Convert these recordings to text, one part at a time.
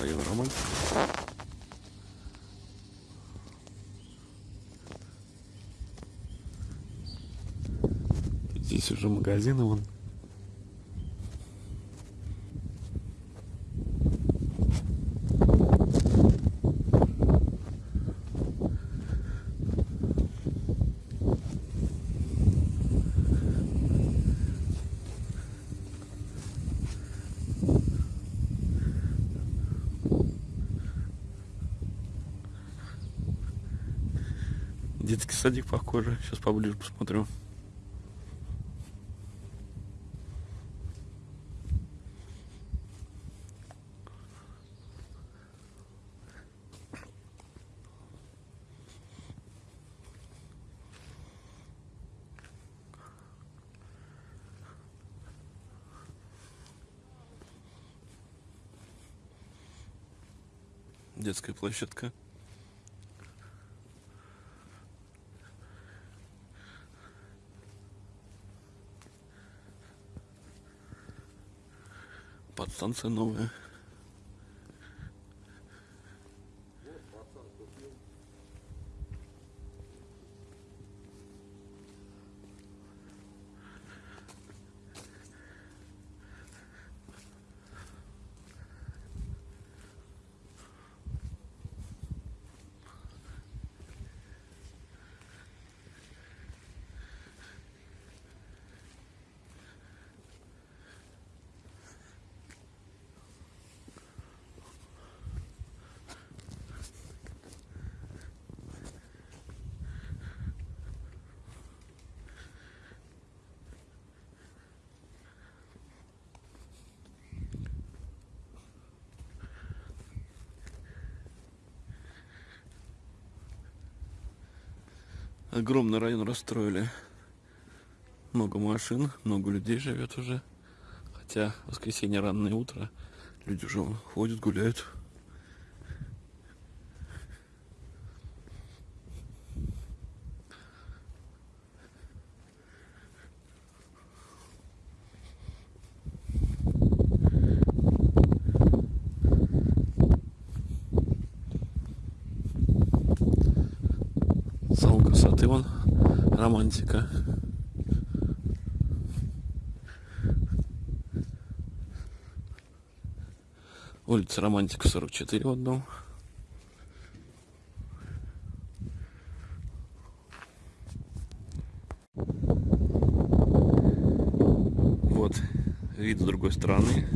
Район Роман. Здесь уже магазины вон. Детский садик похоже. Сейчас поближе посмотрю. Детская площадка. Подстанция новая. Огромный район расстроили. Много машин, много людей живет уже. Хотя воскресенье раннее утро, люди уже ходят, гуляют. Красоты вон, романтика. Улица Романтика 44 в одном. Вот вид с другой стороны.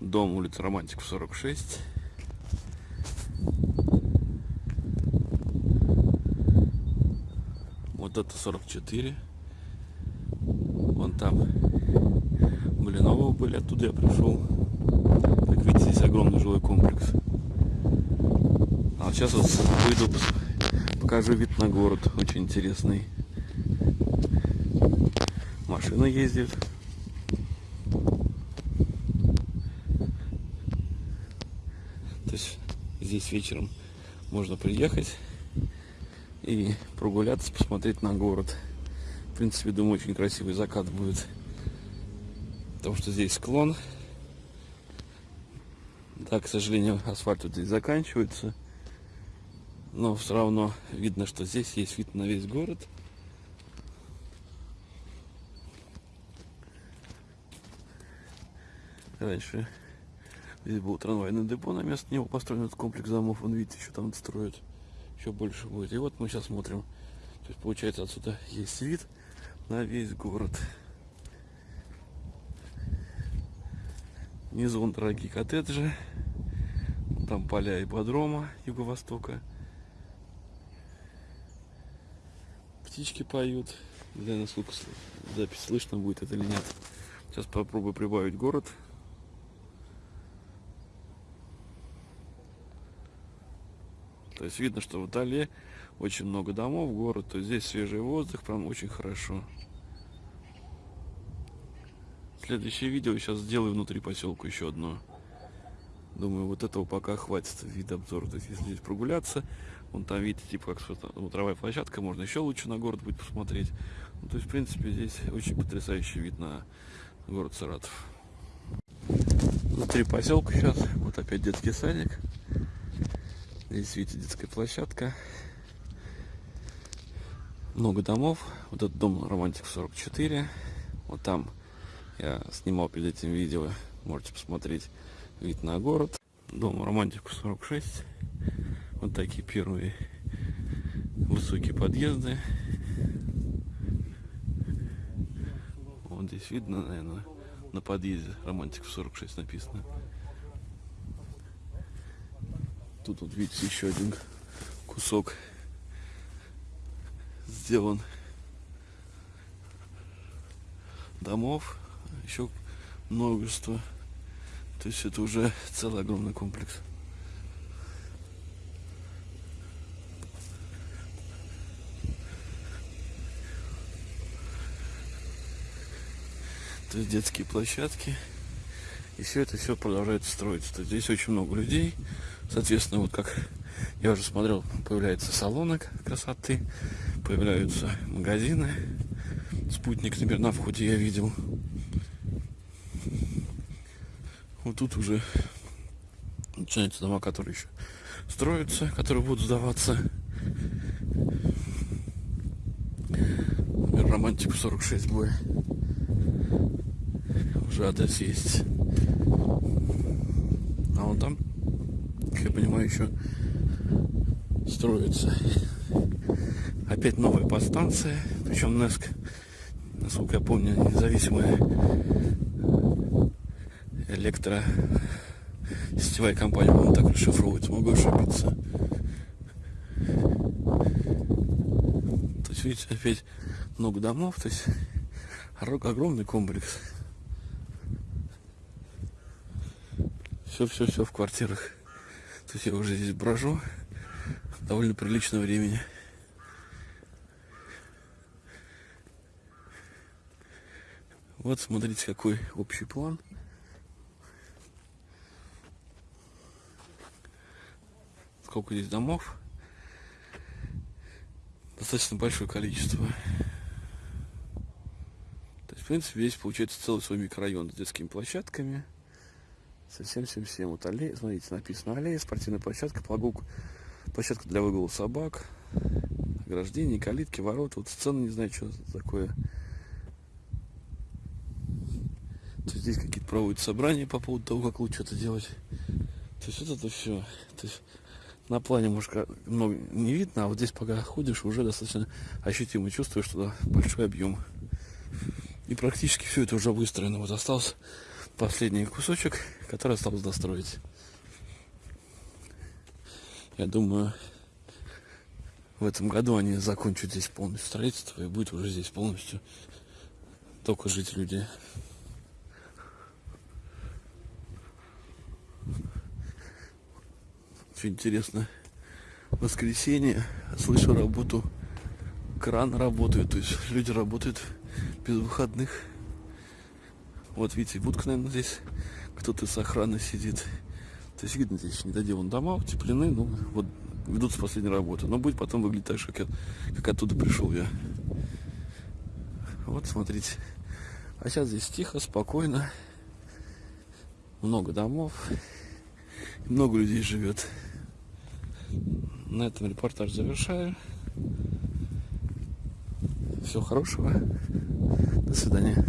Дом улица Романтиков 46. Вот это 44. Вон там Блинового были, оттуда я пришел. Как видите, здесь огромный жилой комплекс. А сейчас вот выйду, покажу вид на город, очень интересный. Машина ездит. То есть здесь вечером можно приехать и прогуляться, посмотреть на город. В принципе, думаю, очень красивый закат будет. Потому что здесь склон. Да, к сожалению, асфальт вот здесь заканчивается. Но все равно видно, что здесь есть вид на весь город. Раньше здесь был трамвайный депо, на место него построен этот комплекс домов. Вон, видите, еще там строят. Еще больше будет. И вот мы сейчас смотрим. То есть, получается, отсюда есть вид на весь город. Внизу вон дорогие коттеджи. Там поля ипподрома юго-востока. Птички поют. Не знаю, насколько запись слышно будет это или нет. Сейчас попробую прибавить город. То есть видно, что вдали очень много домов, город, то есть здесь свежий воздух, прям очень хорошо. Следующее видео сейчас сделаю внутри поселка еще одно. Думаю, вот этого пока хватит вид обзора. То есть, если здесь прогуляться, вон там видите, типа, как смотровая площадка, можно еще лучше на город будет посмотреть. Ну, то есть, в принципе, здесь очень потрясающий вид на город Саратов. Внутри поселка сейчас. Вот опять детский садик. Здесь, видите, детская площадка. Много домов. Вот этот дом Романтик 44. Вот там я снимал перед этим видео. Можете посмотреть вид на город. Дом Романтику 46. Вот такие первые высокие подъезды. Вот здесь видно, наверное, на подъезде Романтик 46 написано. Тут вот видите еще один кусок сделан домов, еще множество. То есть это уже целый огромный комплекс. То есть детские площадки. И все это все продолжает строиться. То есть здесь очень много людей. Соответственно, вот как я уже смотрел, появляются салоны красоты, появляются магазины. Спутник, например, на входе я видел. Вот тут уже начинаются дома, которые еще строятся, которые будут сдаваться. Например, Романтик 46 бой. Уже адрес есть. А вон там, как я понимаю, еще строится. Опять новая подстанция, причем НЕСК, насколько я помню, независимая электро сетевая компания, по-моему, так расшифровывается, могу ошибиться. То есть, видите, опять много домов, то есть огромный комплекс. Все-все-все в квартирах. То есть я уже здесь брожу довольно приличного времени. Вот смотрите, какой общий план. Сколько здесь домов. Достаточно большое количество. То есть, в принципе, весь получается целый свой микрорайон с детскими площадками. Совсем всем всем. Вот аллея, смотрите, написано аллея, спортивная площадка, прогулка, площадка для выгула собак, ограждение, калитки, ворота. Вот сцена, не знаю, что такое. То здесь какие-то проводят собрания по поводу того, как лучше это делать. То есть вот это все. То есть на плане, может, много не видно, а вот здесь пока ходишь, уже достаточно ощутимо чувствуешь, что большой объем. И практически все это уже выстроено. Вот остался последний кусочек, который осталось достроить. Я думаю, в этом году они закончат здесь полностью строительство и будет уже здесь полностью только жить люди. Что интересно, воскресенье, слышу работу, кран работает, то есть люди работают без выходных. Вот видите, будка, наверное, здесь кто-то с охраны сидит. То есть видно, здесь недоделан дома, утеплены, ну вот ведутся последние работы. Но будет потом выглядеть так же, как, я, как оттуда пришел я. Вот, смотрите. А сейчас здесь тихо, спокойно. Много домов. Много людей живет. На этом репортаж завершаю. Всего хорошего. До свидания.